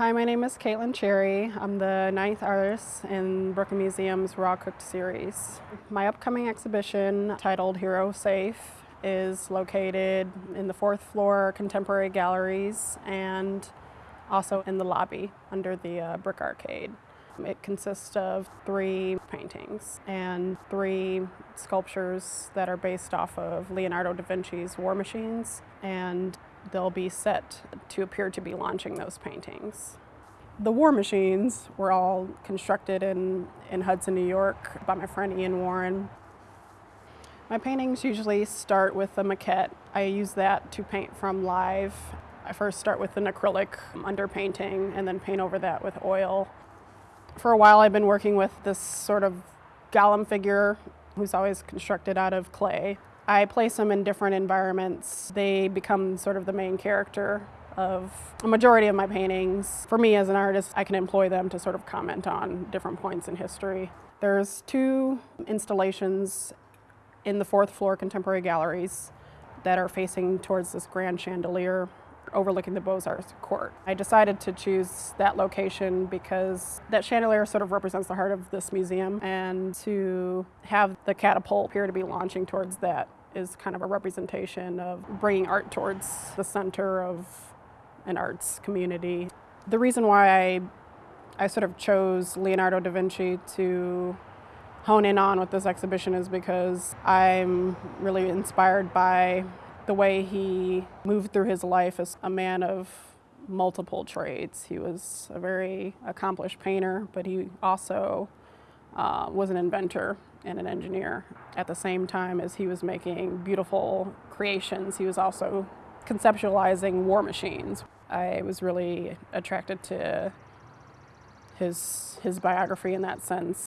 Hi, my name is Caitlin Cherry. I'm the ninth artist in Brooklyn Museum's Raw Cooked series. My upcoming exhibition, titled Hero Safe, is located in the fourth floor Contemporary Galleries and also in the lobby under the uh, Brick Arcade. It consists of three paintings and three sculptures that are based off of Leonardo da Vinci's War Machines, and they'll be set to appear to be launching those paintings. The War Machines were all constructed in, in Hudson, New York by my friend Ian Warren. My paintings usually start with a maquette. I use that to paint from live. I first start with an acrylic underpainting and then paint over that with oil. For a while I've been working with this sort of golem figure who's always constructed out of clay. I place them in different environments. They become sort of the main character of a majority of my paintings. For me as an artist, I can employ them to sort of comment on different points in history. There's two installations in the fourth floor contemporary galleries that are facing towards this grand chandelier overlooking the Beaux-Arts court. I decided to choose that location because that chandelier sort of represents the heart of this museum and to have the catapult appear to be launching towards that is kind of a representation of bringing art towards the center of an arts community. The reason why I, I sort of chose Leonardo da Vinci to hone in on with this exhibition is because I'm really inspired by the way he moved through his life as a man of multiple trades. He was a very accomplished painter, but he also uh, was an inventor and an engineer. At the same time as he was making beautiful creations, he was also conceptualizing war machines. I was really attracted to his, his biography in that sense.